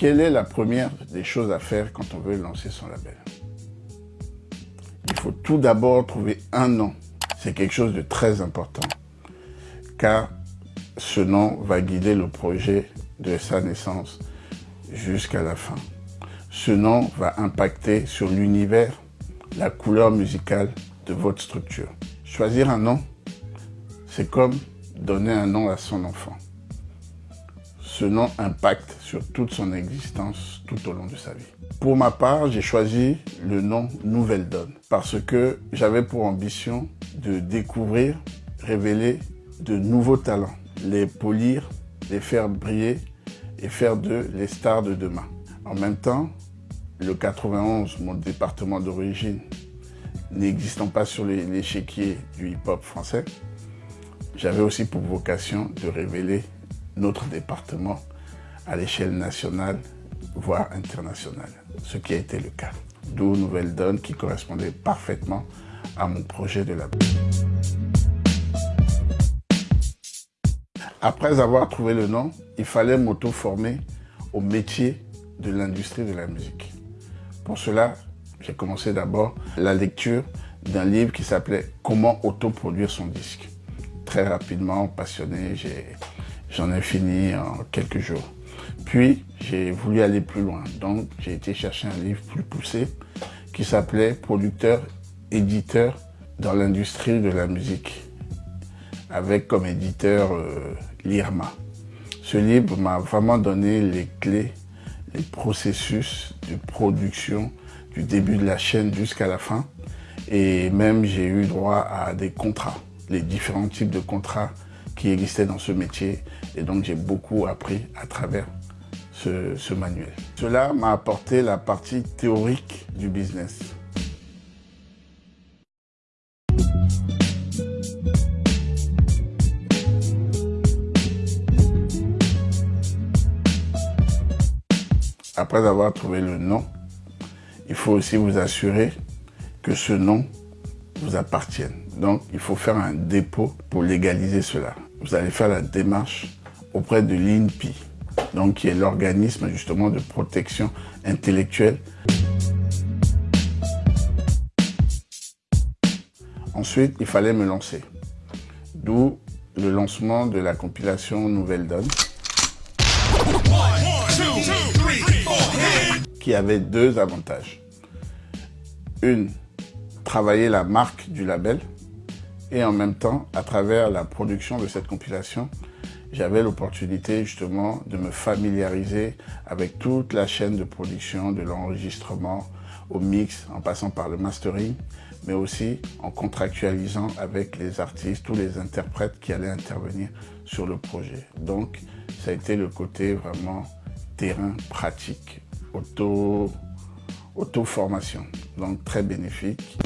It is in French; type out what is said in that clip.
Quelle est la première des choses à faire quand on veut lancer son label? Il faut tout d'abord trouver un nom. C'est quelque chose de très important. Car ce nom va guider le projet de sa naissance jusqu'à la fin. Ce nom va impacter sur l'univers, la couleur musicale de votre structure. Choisir un nom, c'est comme donner un nom à son enfant. Ce nom impacte sur toute son existence tout au long de sa vie. Pour ma part, j'ai choisi le nom Nouvelle Donne parce que j'avais pour ambition de découvrir, révéler de nouveaux talents, les polir, les faire briller et faire d'eux les stars de demain. En même temps, le 91, mon département d'origine, n'existant pas sur l'échiquier du hip-hop français, j'avais aussi pour vocation de révéler notre département à l'échelle nationale, voire internationale, ce qui a été le cas. D'où Nouvelle Donne qui correspondait parfaitement à mon projet de la Après avoir trouvé le nom, il fallait m'auto-former au métier de l'industrie de la musique. Pour cela, j'ai commencé d'abord la lecture d'un livre qui s'appelait « Comment autoproduire son disque ». Très rapidement, passionné, j'en ai, fini en quelques jours. Puis, j'ai voulu aller plus loin. Donc, j'ai été chercher un livre plus poussé qui s'appelait « Producteur, éditeur dans l'industrie de la musique » avec comme éditeur euh, l'IRMA. Ce livre m'a vraiment donné les clés, les processus de production du début de la chaîne jusqu'à la fin. Et même j'ai eu droit à des contrats, les différents types de contrats qui existaient dans ce métier. Et donc j'ai beaucoup appris à travers ce, ce manuel. Cela m'a apporté la partie théorique du business. après avoir trouvé le nom, il faut aussi vous assurer que ce nom vous appartienne. Donc, il faut faire un dépôt pour légaliser cela. Vous allez faire la démarche auprès de l'INPI, donc qui est l'organisme justement de protection intellectuelle. Ensuite, il fallait me lancer. D'où le lancement de la compilation Nouvelle Donne qui avait deux avantages. Une, travailler la marque du label et en même temps, à travers la production de cette compilation, j'avais l'opportunité justement de me familiariser avec toute la chaîne de production, de l'enregistrement au mix, en passant par le mastering, mais aussi en contractualisant avec les artistes, tous les interprètes qui allaient intervenir sur le projet. Donc, ça a été le côté vraiment terrain pratique auto, auto-formation, donc très bénéfique.